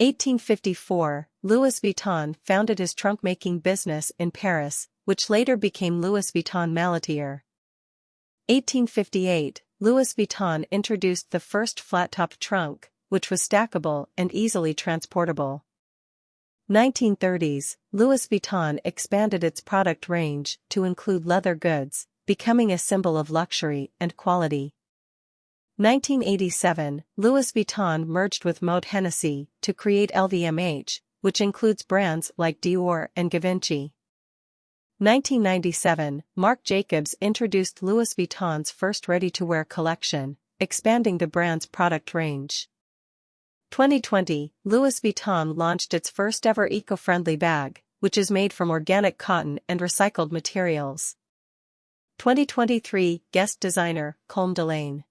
1854, Louis Vuitton founded his trunk-making business in Paris, which later became Louis Vuitton Malletier. 1858, Louis Vuitton introduced the first flat-topped trunk, which was stackable and easily transportable. 1930s, Louis Vuitton expanded its product range to include leather goods, becoming a symbol of luxury and quality. 1987, Louis Vuitton merged with Moët Hennessy to create LVMH, which includes brands like Dior and Givenchy. 1997, Marc Jacobs introduced Louis Vuitton's first ready-to-wear collection, expanding the brand's product range. 2020, Louis Vuitton launched its first-ever eco-friendly bag, which is made from organic cotton and recycled materials. 2023 Guest Designer, Colm Delaine